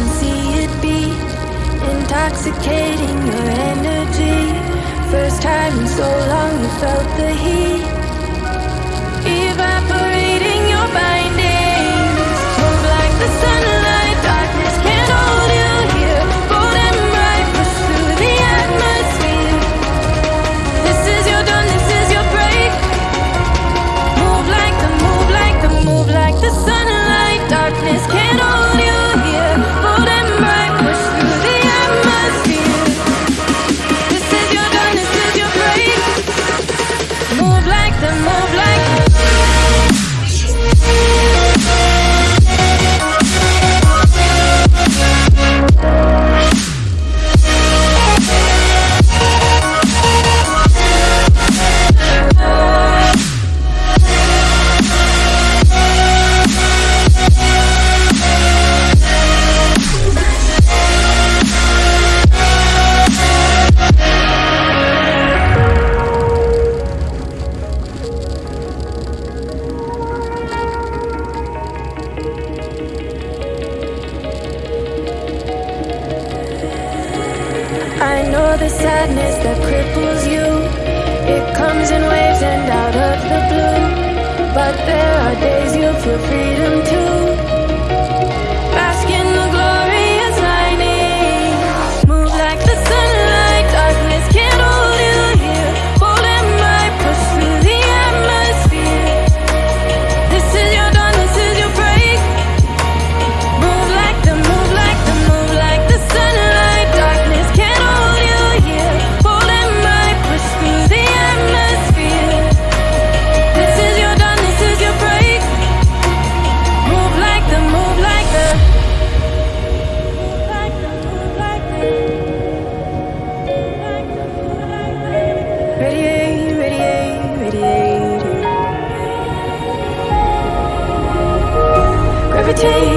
can see it beat Intoxicating your energy. First time in so long you felt the heat. sadness that cripples you. It comes in waves and out of the blue. But there are days you feel freedom too. take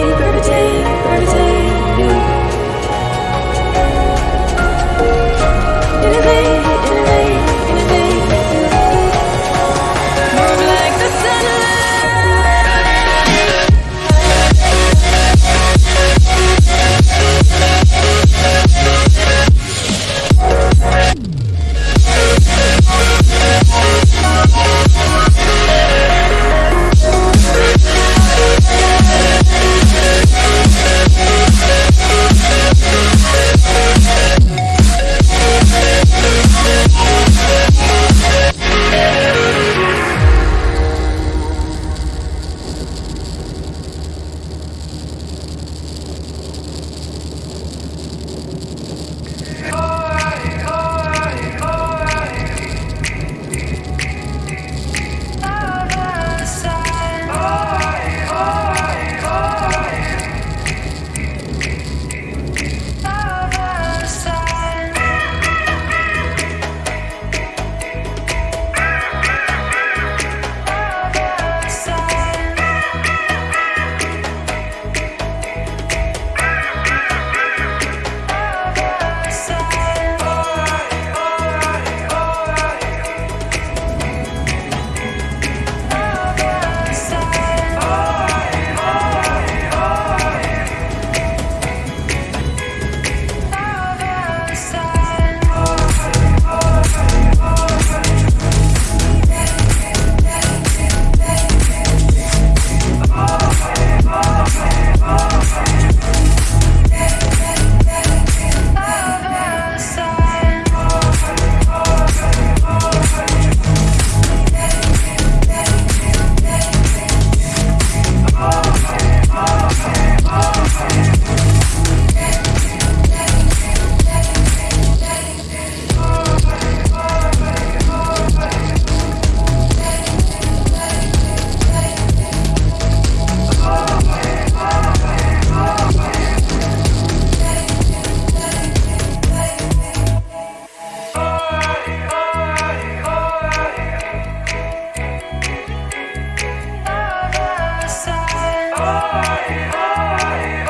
oh, oh.